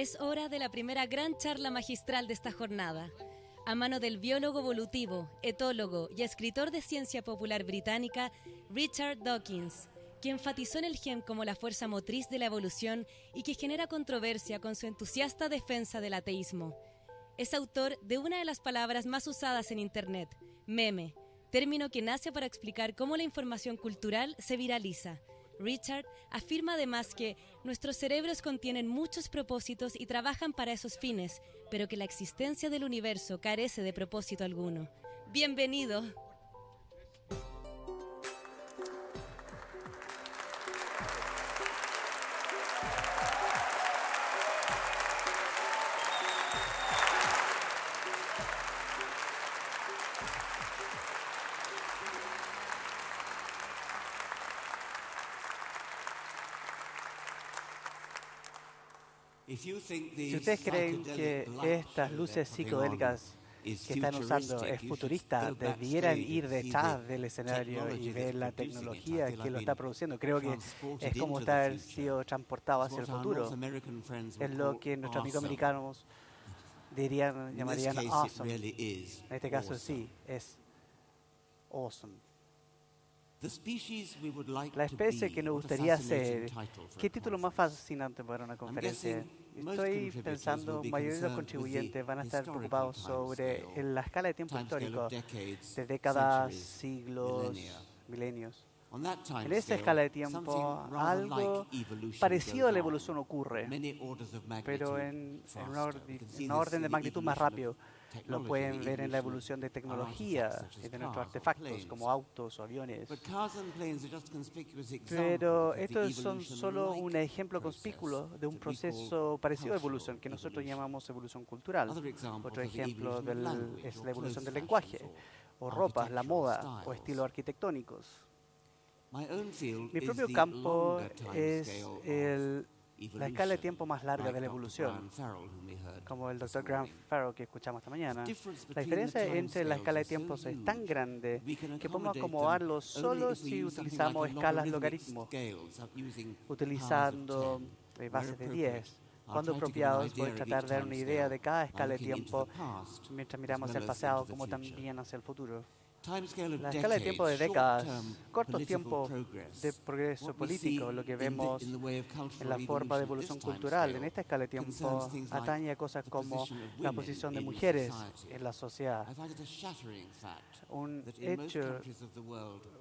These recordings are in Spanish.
Es hora de la primera gran charla magistral de esta jornada, a mano del biólogo evolutivo, etólogo y escritor de ciencia popular británica Richard Dawkins, que enfatizó en el gen como la fuerza motriz de la evolución y que genera controversia con su entusiasta defensa del ateísmo. Es autor de una de las palabras más usadas en Internet, meme, término que nace para explicar cómo la información cultural se viraliza Richard afirma además que nuestros cerebros contienen muchos propósitos y trabajan para esos fines, pero que la existencia del universo carece de propósito alguno. Bienvenido. Si ustedes creen que estas luces psicodélicas que están usando es futurista, debieran ir detrás del escenario y ver la tecnología que lo está produciendo. Creo que es como estar sido transportado hacia el futuro. Es lo que nuestros amigos americanos dirían, llamarían awesome. En este caso sí, es awesome. La especie que nos gustaría ser, ¿qué título más fascinante para una conferencia? Estoy pensando, mayoría de los contribuyentes van a estar preocupados sobre la escala de tiempo histórico, de décadas, siglos, milenios. En esa escala de tiempo, algo parecido a la evolución ocurre, pero en, un orden de magnitud más rápido. Lo pueden ver en la evolución de tecnología y de nuestros artefactos como autos o aviones. Pero estos son solo un ejemplo conspicuo de un proceso parecido a evolución que nosotros llamamos evolución cultural. Otro ejemplo es la evolución del lenguaje, o ropa, la moda, o estilos arquitectónicos. Mi propio campo es el la escala de tiempo más larga de la evolución, como el Dr. Graham Farrell que escuchamos esta mañana. La diferencia entre la escala de tiempo es tan grande que podemos acomodarlo solo si utilizamos escalas logaritmos, utilizando eh, bases de 10. Cuando apropiados, a tratar de dar una idea de cada escala de tiempo mientras miramos el pasado como también hacia el futuro. La escala de tiempo de décadas, cortos tiempos de progreso político, lo que vemos en la forma de evolución cultural, en esta escala de tiempo atañe a cosas como la posición de mujeres en la sociedad. Un hecho,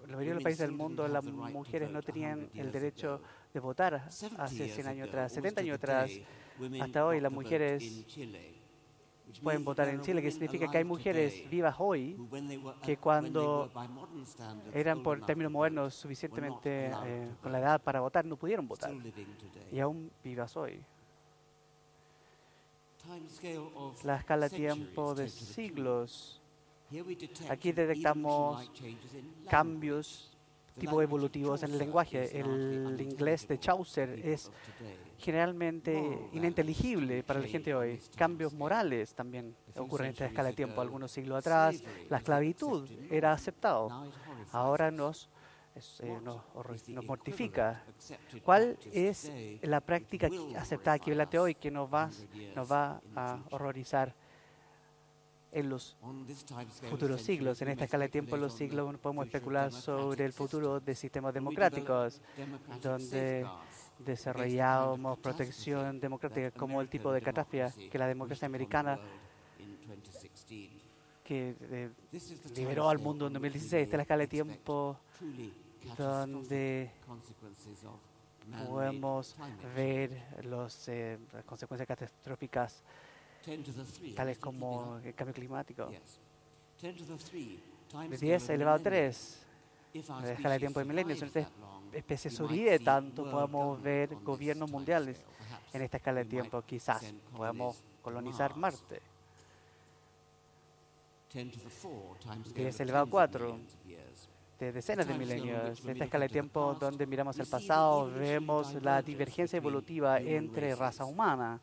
la mayoría de los países del mundo, las mujeres no tenían el derecho de votar hace 100 años atrás, 70 años atrás. Hasta hoy las mujeres pueden votar en Chile, que significa que hay mujeres vivas hoy que cuando eran por términos modernos suficientemente eh, con la edad para votar no pudieron votar y aún vivas hoy. La escala de tiempo de siglos. Aquí detectamos cambios tipo evolutivos en el lenguaje. El inglés de Chaucer es generalmente ininteligible para la gente hoy. Cambios morales también ocurren en esta escala de tiempo. Algunos siglos atrás, la esclavitud era aceptado. Ahora nos, eh, nos, mortifica. ¿Cuál es la práctica aceptada aquí hoy que nos va, nos va a horrorizar? en los futuros siglos. En esta escala de tiempo, en los siglos, podemos especular sobre el futuro de sistemas democráticos, donde desarrollamos protección democrática como el tipo de catástrofe que la democracia americana que eh, liberó al mundo en 2016. Esta es la escala de tiempo donde podemos ver los, eh, las consecuencias catastróficas tales como el cambio climático. De 10 elevado a 3, la escala de tiempo de milenios. Especie sobrevive tanto, podemos ver gobiernos mundiales en esta escala de tiempo. Quizás podamos colonizar Marte. 10 elevado a 4 de decenas de milenios. En esta escala de tiempo donde miramos el pasado, vemos la divergencia evolutiva entre raza humana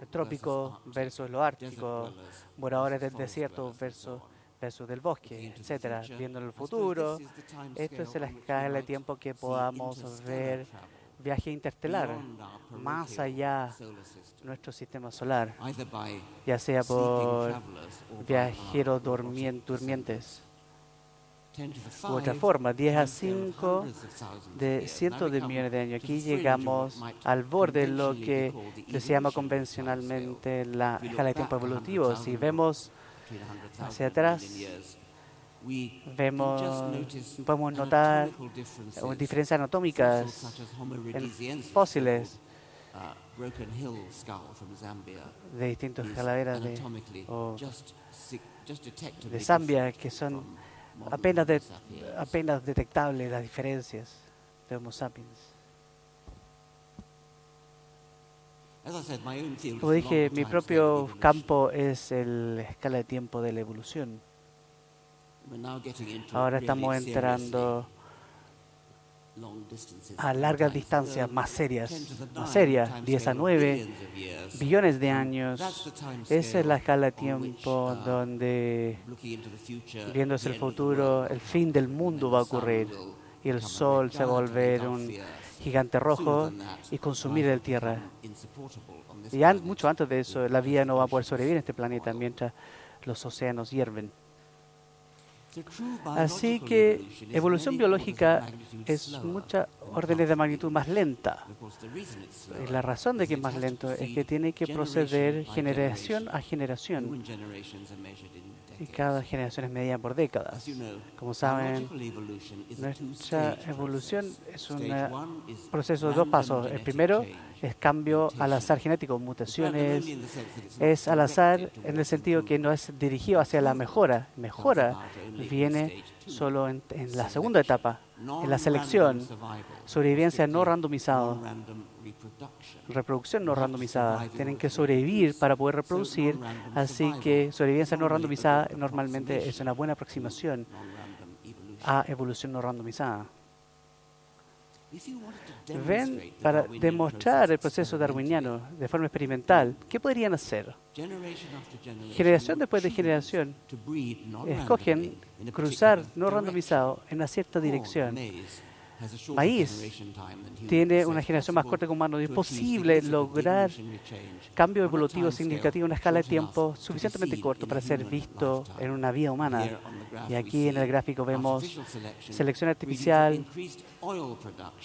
el trópico versus lo ártico, moradores del desierto versus, versus del bosque, etcétera. Viendo el futuro, esto es la escala de tiempo que podamos ver viaje interestelar, más allá de nuestro sistema solar, ya sea por viajeros durmientes u otra forma, 10 a 5 de cientos de millones de años. Aquí llegamos al borde de lo que se llama convencionalmente la escala de tiempo evolutivo. Si vemos hacia atrás, vemos, podemos notar diferencias anatómicas en fósiles de distintas calaveras de, de Zambia que son apenas, de, apenas detectables las diferencias de Homo sapiens. Como dije, mi propio campo es la escala de tiempo de la evolución. Ahora estamos entrando a largas distancias más serias, más serias, 10 a 9 billones de años. Esa es la escala de tiempo donde, viéndose el futuro, el fin del mundo va a ocurrir y el sol se va a volver un gigante rojo y consumir la Tierra. Y mucho antes de eso, la vida no va a poder sobrevivir en este planeta mientras los océanos hierven. Así que evolución biológica es muchas órdenes de magnitud más lenta. La razón de que es más lento es que tiene que proceder generación a generación. Y cada generación es medida por décadas. Como saben, nuestra evolución es un proceso de dos pasos. El primero es cambio al azar genético, mutaciones. Es al azar en el sentido que no es dirigido hacia la mejora. Mejora viene solo en, la segunda etapa, en la selección, sobrevivencia no randomizada, reproducción no randomizada. Tienen que sobrevivir para poder reproducir, así que sobrevivencia no randomizada normalmente es una buena aproximación a evolución no randomizada. Ven, para demostrar el proceso darwiniano de forma experimental, ¿qué podrían hacer? Generación después de generación escogen cruzar no randomizado en una cierta dirección maíz tiene una generación más corta que humano. Es posible lograr cambio evolutivo significativo en una escala de tiempo suficientemente corto para ser visto en una vida humana. Y aquí en el gráfico vemos selección artificial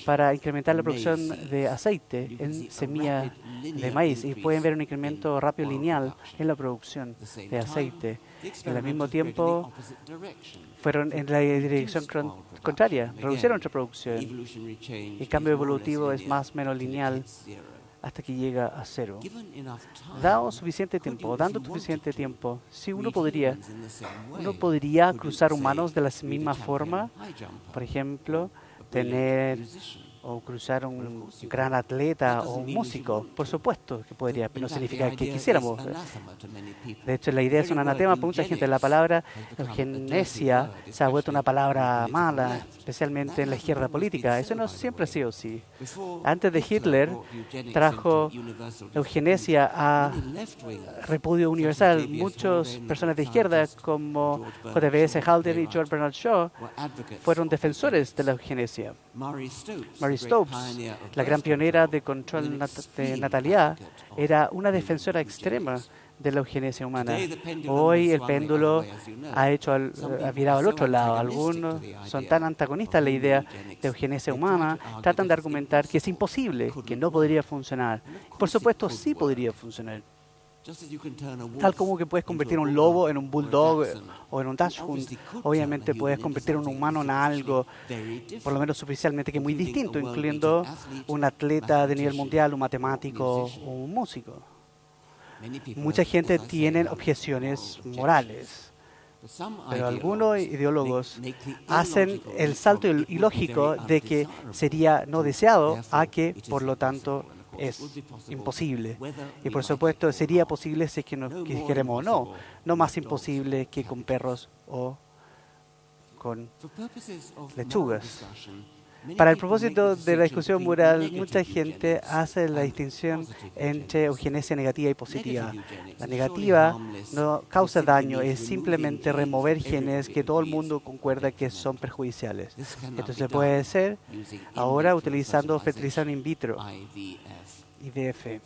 para incrementar la producción de aceite en semillas de maíz. Y pueden ver un incremento rápido lineal en la producción de aceite. Y al mismo tiempo fueron en la dirección contraria, reducieron nuestra producción. El cambio evolutivo es más o menos lineal hasta que llega a cero. Dado suficiente tiempo, dando suficiente tiempo, si uno podría, uno podría cruzar humanos de la misma forma, por ejemplo, tener o cruzar un gran atleta o un músico. Por supuesto que podría, pero no significa que quisiéramos. De hecho, la idea es un anatema para mucha gente. La palabra eugenesia se ha vuelto una palabra mala, especialmente en la izquierda política. Eso no siempre ha sido así. Antes de Hitler, trajo eugenesia a repudio universal. Muchas personas de izquierda, como J.B.S. Halder y George Bernard Shaw, fueron defensores de la eugenesia. Stopes, la gran pionera de control de natalidad, era una defensora extrema de la eugenesia humana. Hoy el péndulo ha hecho ha virado al otro lado. Algunos son tan antagonistas a la idea de eugenesia humana, tratan de argumentar que es imposible, que no podría funcionar. Por supuesto, sí podría funcionar. Tal como que puedes convertir un lobo en un bulldog o en un dachshund, obviamente puedes convertir un humano en algo, por lo menos superficialmente, que es muy distinto, incluyendo un atleta de nivel mundial, un matemático o un músico. Mucha gente tiene objeciones morales, pero algunos ideólogos hacen el salto ilógico de que sería no deseado a que, por lo tanto, es imposible. Y por supuesto sería posible si es que nos queremos o no. No más imposible que con perros o con lechugas. Para el propósito de la discusión moral, mucha gente hace la distinción entre eugenesia negativa y positiva. La negativa no causa daño, es simplemente remover genes que todo el mundo concuerda que son perjudiciales. Esto se puede hacer ahora utilizando fertilización in vitro. IVF.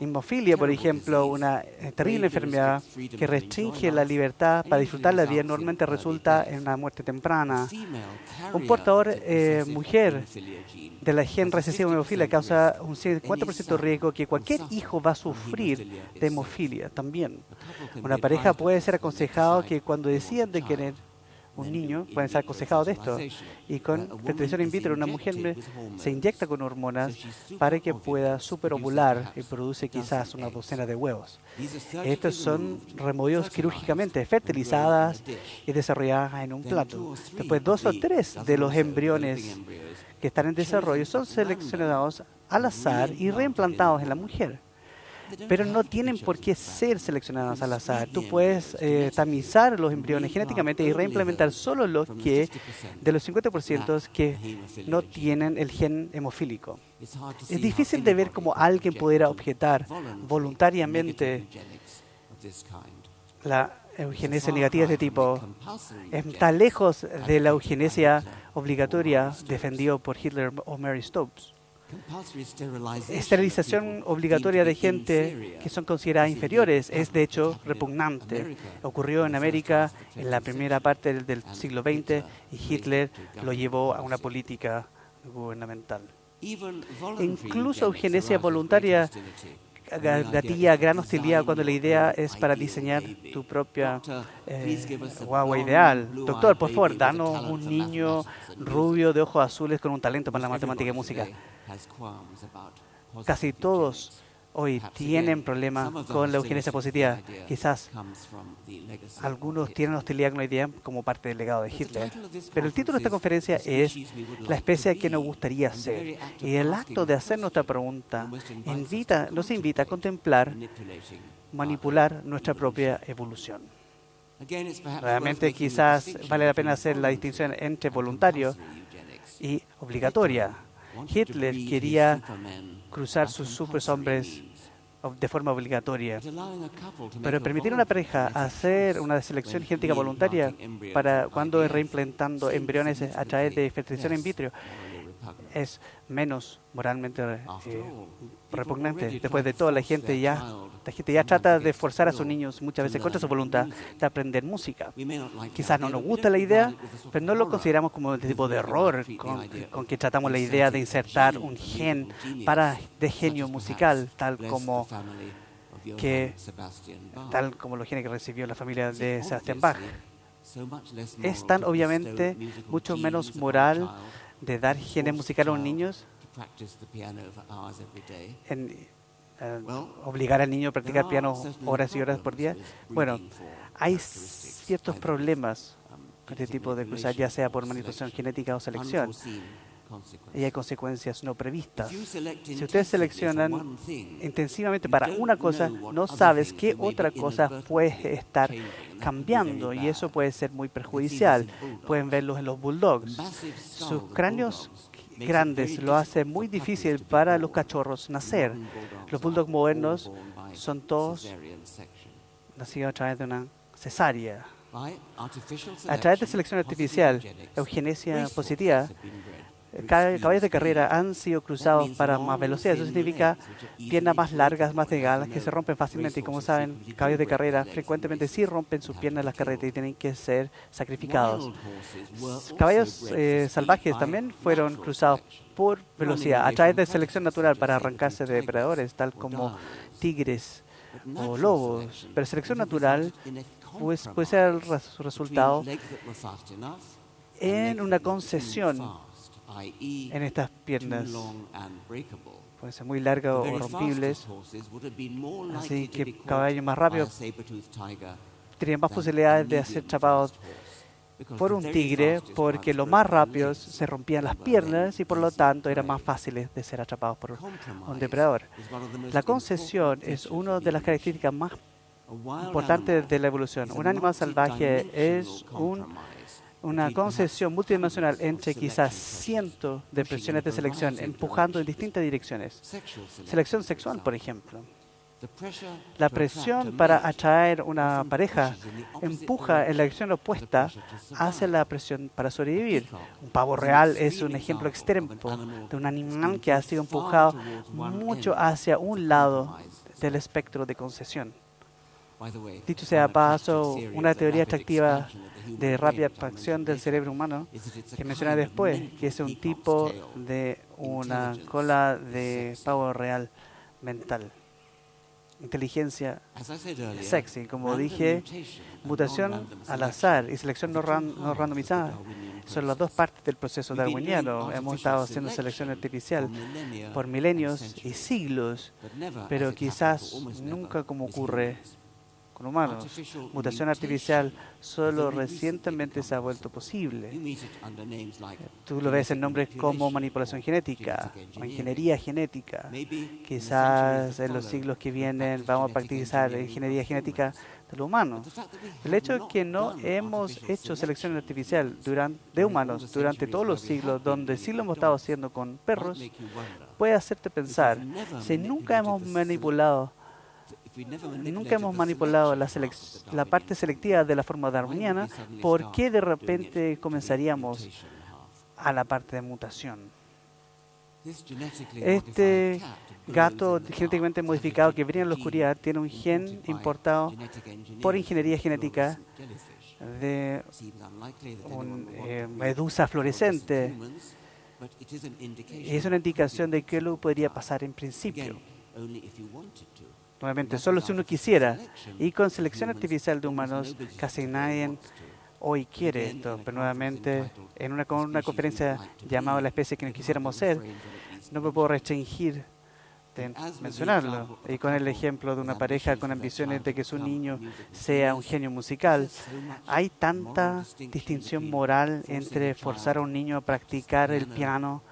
Hemofilia, por ejemplo, una eh, terrible enfermedad que restringe la libertad para disfrutar la vida, normalmente resulta en una muerte temprana. Un portador eh, mujer de la gen recesiva hemofilia causa un 50% de riesgo que cualquier hijo va a sufrir de hemofilia también. Una pareja puede ser aconsejado que cuando deciden de querer un niño, pueden ser aconsejados de esto. Y con fertilización in vitro, una mujer se inyecta con hormonas para que pueda superovular y produce quizás una docena de huevos. Estos son removidos quirúrgicamente, fertilizadas y desarrolladas en un plato. Después, dos o tres de los embriones que están en desarrollo son seleccionados al azar y reimplantados en la mujer pero no tienen por qué ser seleccionados al azar. Tú puedes eh, tamizar los embriones genéticamente y reimplementar solo los que, de los 50% que no tienen el gen hemofílico. Es difícil de ver cómo alguien pudiera objetar voluntariamente la eugenesia negativa de este tipo. Está lejos de la eugenesia obligatoria defendido por Hitler o Mary Stopes esterilización obligatoria de gente que son consideradas inferiores es de hecho repugnante. Ocurrió en América en la primera parte del siglo XX y Hitler lo llevó a una política gubernamental. Incluso eugenesia voluntaria gatilla gran hostilidad cuando la idea es para diseñar tu propia eh, guagua ideal. Doctor, por favor, danos un niño rubio de ojos azules con un talento para la matemática y música. Casi todos hoy tienen problemas con la eugenesia positiva. Quizás algunos tienen hostilidad con la idea como parte del legado de Hitler. Pero el título de esta conferencia es La especie que nos gustaría ser. Y el acto de hacer nuestra pregunta invita, nos invita a contemplar, manipular nuestra propia evolución. Realmente quizás vale la pena hacer la distinción entre voluntario y obligatoria. Hitler quería cruzar sus superhombres de forma obligatoria. Pero permitir a una pareja hacer una selección genética voluntaria para cuando es reimplantando embriones a través de fertilización in vitro es menos moralmente eh, repugnante. Después de todo, la gente ya la gente ya trata de forzar a sus niños muchas veces contra su voluntad de aprender música. Quizás no nos gusta la idea, pero no lo consideramos como el tipo de error con, que tratamos la idea de insertar un gen para de genio musical, tal como que tal como los genes que recibió la familia de Sebastian Bach. Es tan obviamente mucho menos moral de dar genes musicales a los niños eh, obligar al niño a practicar piano horas y horas por día. Bueno, hay ciertos problemas con este tipo de cosas, ya sea por manipulación genética o selección. Y hay consecuencias no previstas. Si ustedes seleccionan intensivamente para una cosa, no sabes qué otra cosa puede estar cambiando y eso puede ser muy perjudicial. Pueden verlos en los bulldogs. Sus cráneos grandes lo hace muy difícil para los cachorros nacer. Los bulldogs modernos son todos nacidos a través de una cesárea. A través de selección artificial, eugenesia positiva, caballos de carrera han sido cruzados para más velocidad. Eso significa piernas más largas, más delgadas, que se rompen fácilmente. Y como saben, caballos de carrera frecuentemente sí rompen sus piernas en las carretas y tienen que ser sacrificados. Caballos eh, salvajes también fueron cruzados por velocidad a través de selección natural para arrancarse de depredadores, tal como tigres o lobos. Pero selección natural pues, puede ser el resultado en una concesión en estas piernas. Pueden ser muy largas o rompibles. Así que caballos más rápidos tenían más posibilidades de ser chapados por un tigre porque los más rápidos se rompían las piernas y por lo tanto eran más fáciles de ser atrapados por un depredador. La concesión es una de las características más importantes de la evolución. Un animal salvaje es un una concesión multidimensional entre quizás cientos de presiones de selección empujando en distintas direcciones. Selección sexual, por ejemplo. La presión para atraer una pareja empuja en la dirección opuesta hacia la presión para sobrevivir. Un pavo real es un ejemplo extremo de un animal que ha sido empujado mucho hacia un lado del espectro de concesión. Dicho sea paso, una teoría atractiva de rápida expansión del cerebro humano que mencioné después, que es un tipo de una cola de pavo real mental. Inteligencia sexy. Como dije, mutación al azar y selección no, randomizada. Son las dos partes del proceso darwiniano. Hemos estado haciendo selección artificial por milenios y siglos, pero quizás nunca como ocurre con humanos. Mutación artificial solo recientemente se ha vuelto posible. Tú lo ves en nombres como manipulación genética o ingeniería genética. Quizás en los siglos que vienen vamos a practicar ingeniería genética de los humanos. El hecho de que no hemos hecho selección artificial durante, de humanos durante todos los siglos, donde sí lo hemos estado haciendo con perros, puede hacerte pensar si nunca hemos manipulado nunca hemos manipulado la, la parte selectiva de la forma darwiniana, ¿por qué de repente comenzaríamos a la parte de mutación? Este gato genéticamente modificado que brilla en la oscuridad tiene un gen importado por ingeniería genética de una eh, medusa fluorescente. Es una indicación de que lo podría pasar en principio. Nuevamente, solo si uno quisiera. Y con selección artificial de humanos, casi nadie hoy quiere esto. Pero nuevamente, en una, conferencia llamada La especie que no quisiéramos ser, no me puedo restringir de mencionarlo. Y con el ejemplo de una pareja con ambiciones de que su niño sea un genio musical, hay tanta distinción moral entre forzar a un niño a practicar el piano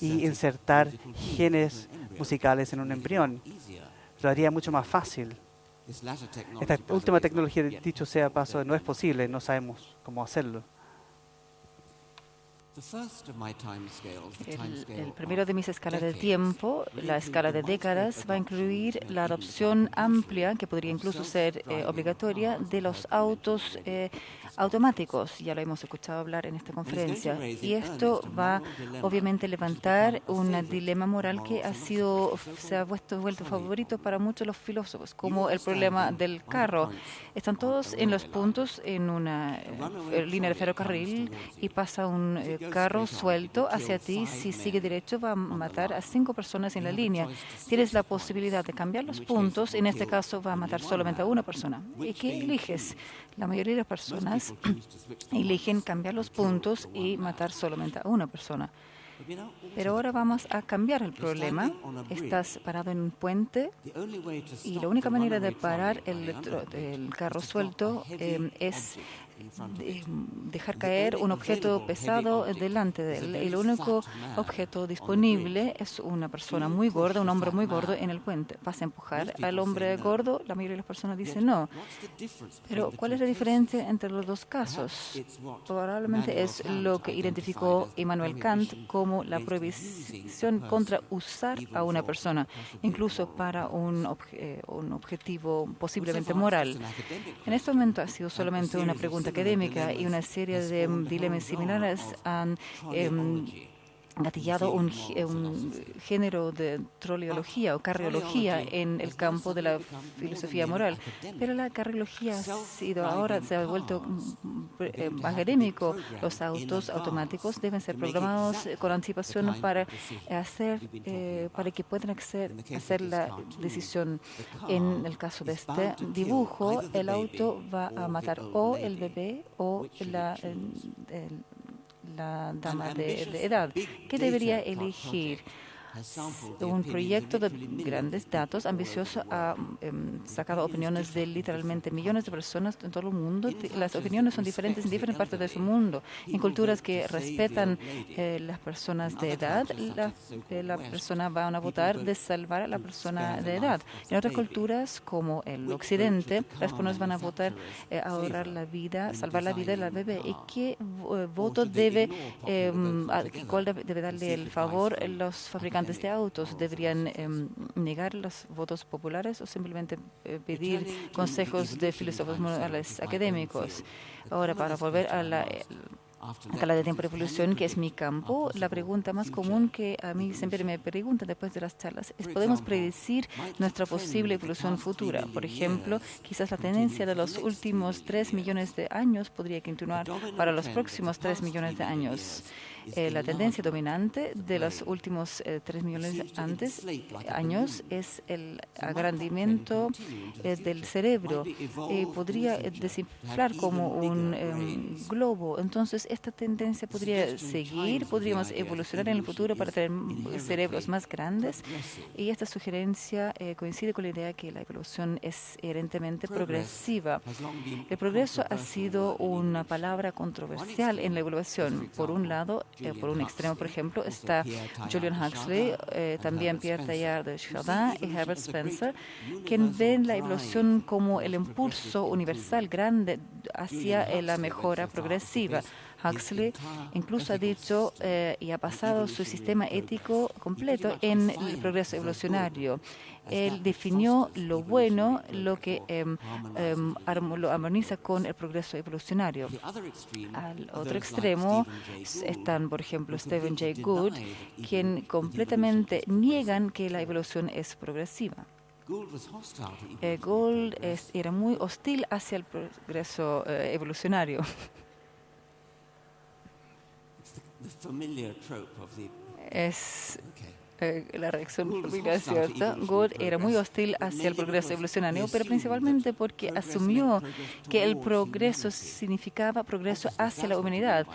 y insertar genes musicales en un embrión lo haría mucho más fácil. Esta última tecnología, dicho sea paso, no es posible, no sabemos cómo hacerlo. El, primero de mis escalas de tiempo, la escala de décadas, va a incluir la adopción amplia, que podría incluso ser eh, obligatoria, de los autos eh, automáticos. Ya lo hemos escuchado hablar en esta conferencia. Y esto va obviamente a levantar un dilema moral que ha sido, se ha vuelto, vuelto favorito para muchos de los filósofos, como el problema del carro. Están todos en los puntos en una eh, línea de ferrocarril y pasa un eh, carro suelto hacia ti. Si sigue derecho va a matar a cinco personas en la línea. Tienes la posibilidad de cambiar los puntos. En este caso va a matar solamente a una persona. ¿Y qué eliges? La mayoría de las personas eligen cambiar los puntos y matar solamente a una persona. Pero ahora vamos a cambiar el problema. Estás parado en un puente y la única manera de parar el, carro suelto eh, es dejar caer un objeto pesado delante de él. El único objeto disponible es una persona muy gorda, un hombre muy gordo en el puente. ¿Vas a empujar al hombre gordo? La mayoría de las personas dicen no. Pero ¿cuál es la diferencia entre los dos casos? Probablemente es lo que identificó Immanuel Kant como la prohibición contra usar a una persona, incluso para un, eh, un objetivo posiblemente moral. En este momento ha sido solamente una pregunta académica y una serie de dilemas similares han em, gatillado un, un, género de troleología o carriología en el campo de la filosofía moral. Pero la carriología ha sido ahora, se ha vuelto eh, académico. Los autos automáticos deben ser programados con anticipación para hacer, eh, para que puedan hacer, hacer la decisión. En el caso de este dibujo, el auto va a matar o el bebé o la, el, la dama de, edad. ¿Qué debería elegir? Un proyecto de grandes datos ambicioso ha em, sacado opiniones de literalmente millones de personas en todo el mundo. Las opiniones son diferentes en diferentes partes de su mundo. En culturas que respetan eh, las personas de edad, la, eh, persona va a votar de salvar a la persona de edad. En otras culturas, como el occidente, las personas van a votar eh, ahorrar la vida, salvar la vida de la bebé. ¿Y qué voto debe, em, cuál debe darle el favor los fabricantes de autos? ¿Deberían em, negar los votos populares o simplemente pedir consejos de filósofos morales académicos? Ahora, para volver a la escala de tiempo de evolución, que es mi campo, la pregunta más común que a mí siempre me preguntan después de las charlas es, ¿podemos predecir nuestra posible evolución futura? Por ejemplo, quizás la tendencia de los últimos tres millones de años podría continuar para los próximos tres millones de años. Eh, la tendencia dominante de los últimos eh, tres millones antes, años es el agrandamiento eh, del cerebro. podría desinflar como un globo. Entonces, esta tendencia podría seguir, podríamos evolucionar en el futuro para tener cerebros más grandes. Y esta sugerencia coincide con la idea que la evolución es herentemente progresiva. El progreso ha sido una palabra controversial en la evolución. Por un lado, eh, por un extremo, por ejemplo, está Julian Huxley, eh, también Pierre Teilhard de Chardin y Herbert Spencer, quien ven la evolución como el impulso universal grande hacia la mejora progresiva. Huxley incluso ha dicho eh, y ha basado su sistema ético completo en el progreso evolucionario. Él definió lo bueno, lo que em, em, lo armoniza con el progreso evolucionario. Al otro extremo están, por ejemplo, Stephen Jay Gould, quien completamente niegan que la evolución es progresiva. Eh, Gould era muy hostil hacia el progreso eh, evolucionario. Es eh, la reacción familiar, ¿cierto? Good era muy hostil hacia el progreso evolucionario, pero principalmente porque asumió que el progreso significaba progreso hacia la humanidad.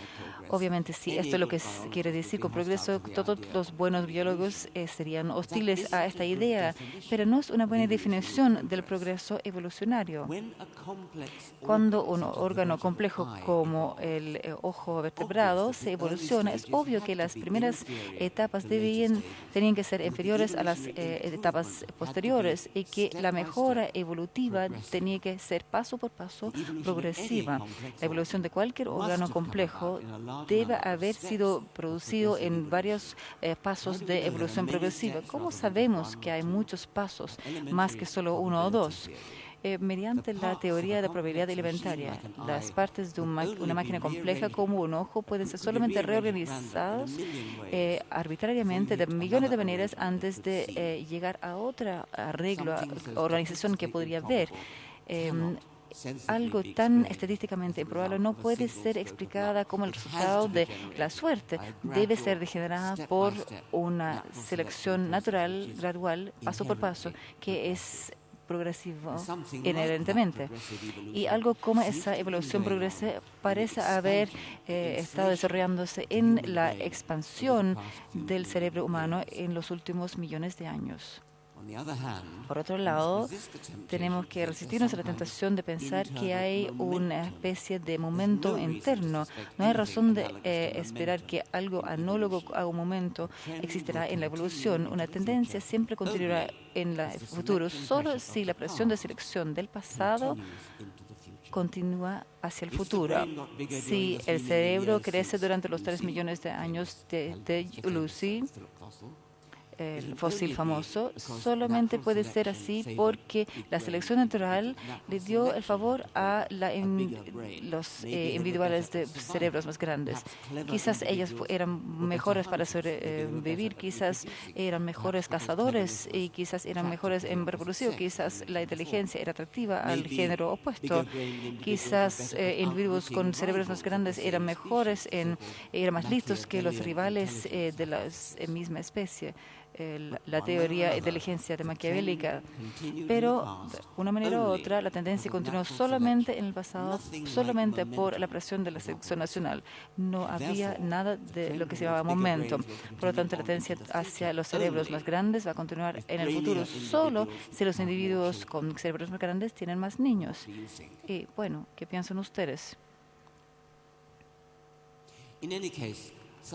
Obviamente, sí, esto es lo que quiere decir con progreso. Todos los buenos biólogos eh, serían hostiles a esta idea, pero no es una buena definición del progreso evolucionario. Cuando un órgano complejo como el eh, ojo vertebrado se evoluciona, es obvio que las primeras etapas debían, tenían que ser inferiores a las eh, etapas posteriores y que la mejora evolutiva tenía que ser paso por paso progresiva. La evolución de cualquier órgano complejo debe haber sido producido en varios eh, pasos de evolución progresiva. ¿Cómo sabemos que hay muchos pasos, más que solo uno o dos? Eh, mediante la teoría de probabilidad alimentaria. Las partes de una máquina compleja como un ojo pueden ser solamente reorganizadas eh, arbitrariamente de millones de maneras antes de llegar a otra arreglo, organización que podría haber. Algo tan estadísticamente improbable no puede ser explicada como el resultado de la suerte. Debe ser degenerada por una selección natural, gradual, paso por paso, que es progresivo inherentemente. Y algo como esa evolución progresiva parece haber eh, estado desarrollándose en la expansión del cerebro humano en los últimos millones de años. Por otro lado, tenemos que resistirnos a la tentación de pensar que hay una especie de momento interno. No hay razón de eh, esperar que algo anólogo a un momento existirá en la evolución. Una tendencia siempre continuará en el futuro, solo si la presión de selección del pasado continúa hacia el futuro. Si el cerebro crece durante los tres millones de años de, de Lucy, el fósil famoso, solamente puede ser así porque la selección natural le dio el favor a los eh, individuales de cerebros más grandes. Quizás ellos eran mejores para sobrevivir, eh, quizás eran mejores cazadores y quizás eran mejores en reproducir, quizás la inteligencia era atractiva al género opuesto, quizás eh, individuos con cerebros más grandes eran mejores, en, eran más listos que los rivales de la misma especie. La teoría de inteligencia de maquiavélica. Pero, de una manera u otra, la tendencia continuó solamente en el pasado, solamente por la presión de la selección nacional. No había nada de lo que se llamaba momento. Por lo tanto, la tendencia hacia los cerebros más grandes va a continuar en el futuro, solo si los individuos con cerebros más grandes tienen más niños. Y bueno, ¿qué piensan ustedes?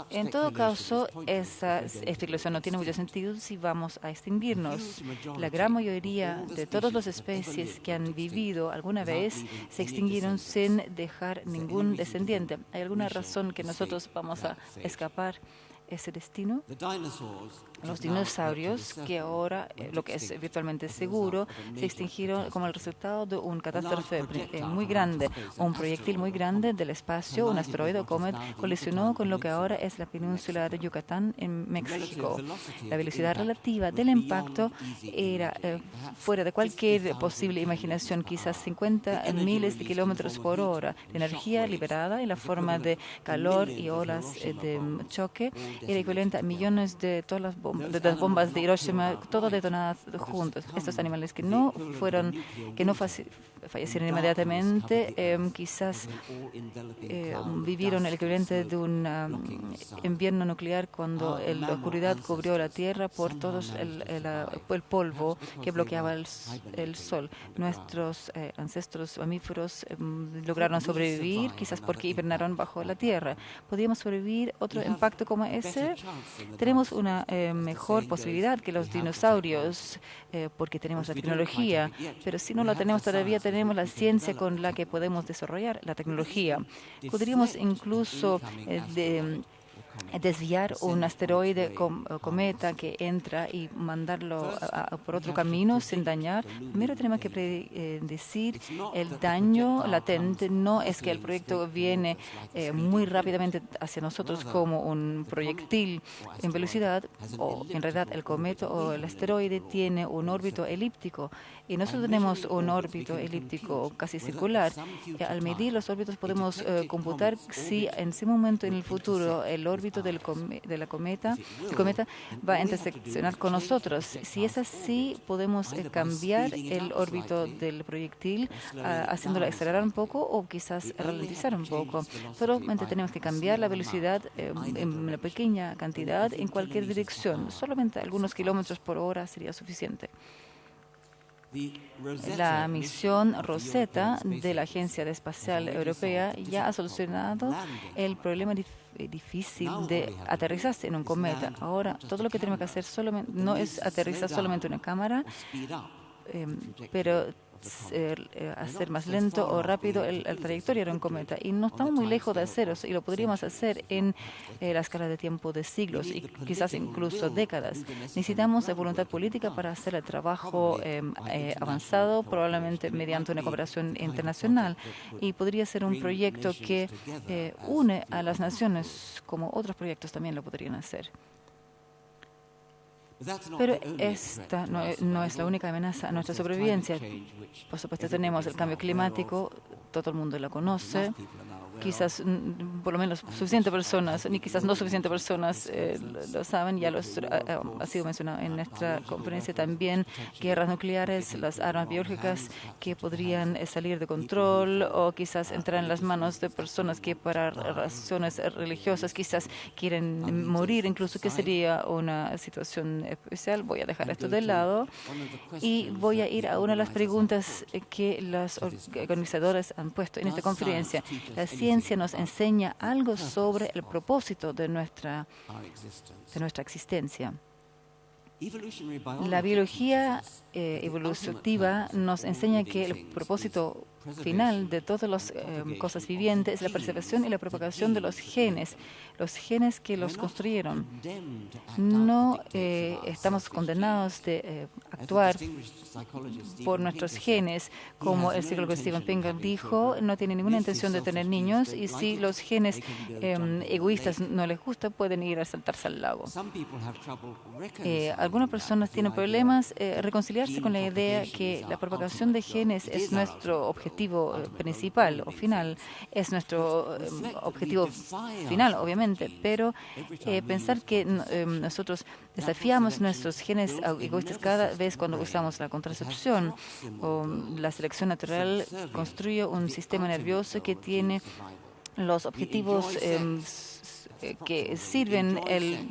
En todo caso, esa especulación no tiene mucho sentido si vamos a extinguirnos. La gran mayoría de todas las especies que han vivido alguna vez se extinguieron sin dejar ningún descendiente. ¿Hay alguna razón que nosotros vamos a escapar ese destino? Los dinosaurios, que ahora, eh, lo que es virtualmente seguro, se extinguieron como el resultado de un catástrofe eh, muy grande. Un proyectil muy grande del espacio, un asteroide o comet, colisionó con lo que ahora es la península de Yucatán en México. La velocidad relativa del impacto era eh, fuera de cualquier posible imaginación, quizás 50 miles de kilómetros por hora. La energía liberada en la forma de calor y olas de choque era equivalente a millones de todas las de las bombas de Hiroshima, todo detonadas juntos. Estos animales que no fueron, que no fallecieron inmediatamente, em, quizás em, vivieron el equivalente de un invierno nuclear cuando la oscuridad cubrió la Tierra por todo el, el, polvo que bloqueaba el, sol. Nuestros eh, ancestros mamíferos em, lograron sobrevivir, quizás porque hibernaron bajo la Tierra. ¿Podríamos sobrevivir otro impacto como ese? Tenemos una mejor posibilidad que los dinosaurios eh, porque tenemos la tecnología, pero si no la tenemos todavía, tenemos la ciencia con la que podemos desarrollar la tecnología. Podríamos incluso eh, de, desviar un asteroide cometa que entra y mandarlo por otro camino sin dañar, primero tenemos que predecir el daño latente. No es que el proyecto viene eh, muy rápidamente hacia nosotros como un proyectil en velocidad, o en realidad el cometa o el asteroide tiene un órbito elíptico y nosotros tenemos un órbito elíptico casi circular. Al medir los órbitos podemos eh, computar si en ese momento en el futuro el órbito del de la cometa, el cometa va a interseccionar con nosotros. Si es así, podemos eh, cambiar el órbito del proyectil ah, haciéndolo acelerar un poco o quizás ralentizar un poco. Solamente tenemos que cambiar la velocidad eh, en una pequeña cantidad en cualquier dirección. Solamente algunos kilómetros por hora sería suficiente. La misión Rosetta de la Agencia Espacial Europea ya ha solucionado el problema difícil de aterrizarse en un cometa. Ahora, todo lo que tenemos que hacer solamente, no es aterrizar solamente una cámara, em, pero eh, hacer más lento o rápido el, trayectoria de un cometa. Y no estamos muy lejos de hacerlo y lo podríamos hacer en eh, la escala de tiempo de siglos y quizás incluso décadas. Necesitamos voluntad política para hacer el trabajo em, eh, avanzado, probablemente mediante una cooperación internacional. Y podría ser un proyecto que une a las naciones como otros proyectos también lo podrían hacer. Pero esta no, es la única amenaza a nuestra supervivencia. Por supuesto, tenemos el cambio climático, todo el mundo lo conoce quizás mm, por lo menos suficientes personas, ni quizás no suficientes personas eh, lo saben, ya los, eh, eh, ha sido mencionado en nuestra conferencia también, guerras nucleares, las armas biológicas que podrían salir de control o quizás entrar en las manos de personas que para razones religiosas quizás quieren morir, incluso que sería una situación especial. Voy a dejar esto de lado y voy a ir a una de las preguntas que los organizadores han puesto en esta conferencia. La ciencia nos enseña algo sobre el propósito de nuestra, de nuestra existencia. La biología eh, evolutiva nos enseña que el propósito final de todas las eh, cosas vivientes es la preservación y la propagación de los genes, los genes que los construyeron. No eh, estamos condenados de eh, actuar por nuestros genes, como el psicólogo Steven Pinker dijo, no tiene ninguna intención de tener niños y si los genes em, egoístas no les gusta, pueden ir a saltarse al lago. Algunas personas tienen problemas reconciliando reconciliarse con la idea que la propagación de genes es nuestro objetivo eh, principal o final, es nuestro eh, objetivo final, obviamente, pero pensar que nosotros desafiamos nuestros genes egoístas cada vez cuando usamos la contracepción o la selección natural construye un sistema nervioso que tiene los objetivos em, que sirven el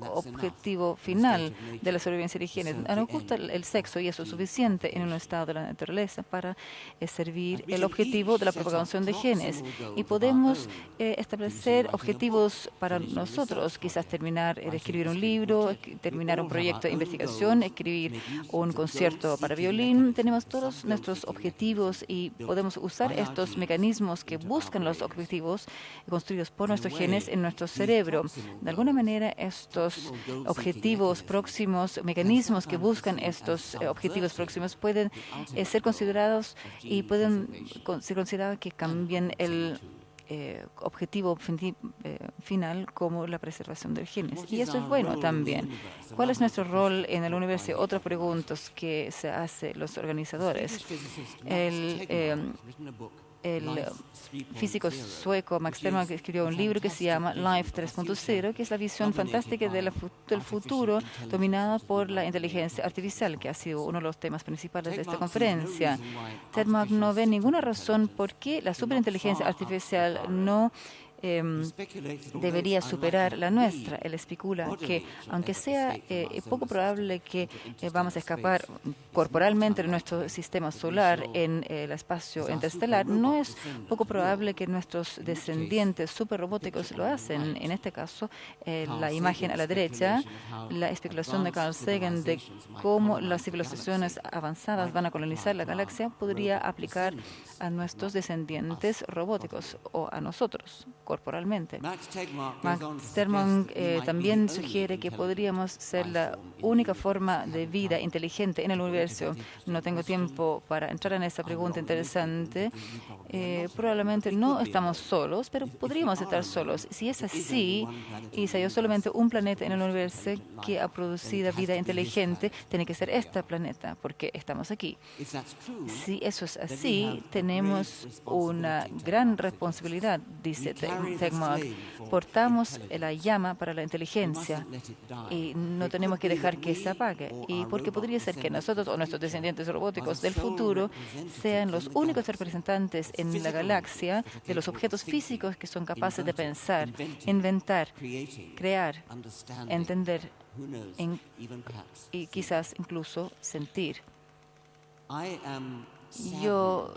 objetivo final de la sobrevivencia de higiene. Nos gusta el sexo y eso es suficiente en un estado de la naturaleza para eh, servir el objetivo de la propagación de genes. Y podemos eh, establecer objetivos para nosotros, quizás terminar de escribir un libro, terminar un proyecto de investigación, escribir un concierto para violín. Tenemos todos nuestros objetivos y podemos usar estos mecanismos que buscan los objetivos construidos por nuestros genes en nuestro cerebro. De alguna manera, estos objetivos próximos, mecanismos que buscan estos eh, objetivos próximos pueden eh, ser considerados y pueden ser considerados que cambien el eh, objetivo final como la preservación del genes. Y eso es bueno también. ¿Cuál es nuestro rol en el universo? Otras preguntas que se hacen los organizadores. El, el físico sueco Max Terman escribió un libro que se llama Life 3.0, que es la visión fantástica del futuro dominada por la inteligencia artificial, que ha sido uno de los temas principales de esta conferencia. Terman no ve ninguna razón por qué la superinteligencia artificial no Em, debería superar la nuestra. Él especula que, aunque sea eh, poco probable que eh, vamos a escapar corporalmente de nuestro sistema solar en el espacio interestelar, no es poco probable que nuestros descendientes superrobóticos lo hacen. En este caso, eh, la imagen a la derecha, la especulación de Carl Sagan de cómo las civilizaciones avanzadas van a colonizar la galaxia podría aplicar a nuestros descendientes robóticos o a nosotros corporalmente. Max Terman eh, también sugiere que podríamos ser la única forma de vida inteligente en el universo. No tengo tiempo para entrar en esta pregunta interesante. Eh, probablemente no estamos solos, pero podríamos estar solos. Si es así, y si hay solamente un planeta en el universo que ha producido vida inteligente, tiene que ser este planeta, porque estamos aquí. Si eso es así, tenemos una gran responsabilidad, dice Tegmog. Portamos la llama para la inteligencia y no tenemos que dejar que se apague. Y porque podría ser que nosotros o nuestros descendientes robóticos del futuro sean los únicos representantes en la galaxia de los objetos físicos que son capaces de pensar, inventar, crear, entender y quizás incluso sentir. Yo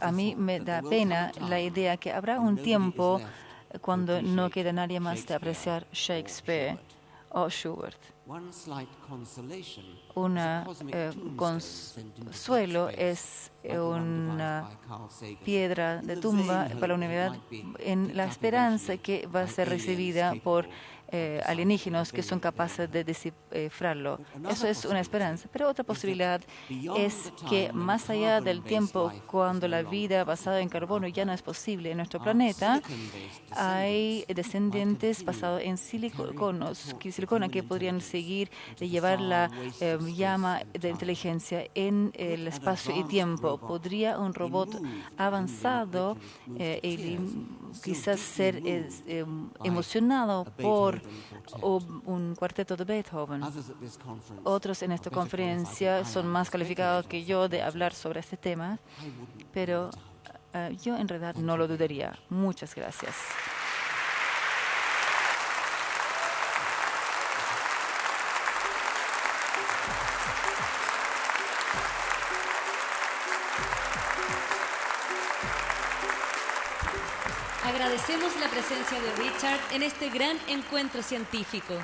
a mí me da pena la idea que habrá un tiempo cuando no queda nadie más de apreciar Shakespeare o Schubert. Un eh, consuelo es una piedra de tumba para la unidad en la esperanza que va a ser recibida por eh, alienígenas que son capaces de descifrarlo. Eso es una esperanza. Pero otra posibilidad es que más allá del tiempo cuando la vida basada en carbono ya no es posible en nuestro planeta, hay descendientes basados en siliconos, silicona que podrían seguir de llevar la eh, llama de inteligencia en el espacio y tiempo. ¿Podría un robot avanzado eh, quizás ser emocionado por o un cuarteto de Beethoven. Otros en esta conferencia son más calificados que yo de hablar sobre este tema, pero eh, yo en realidad no lo dudaría. Muchas gracias. Agradecemos la presencia de Richard en este gran encuentro científico.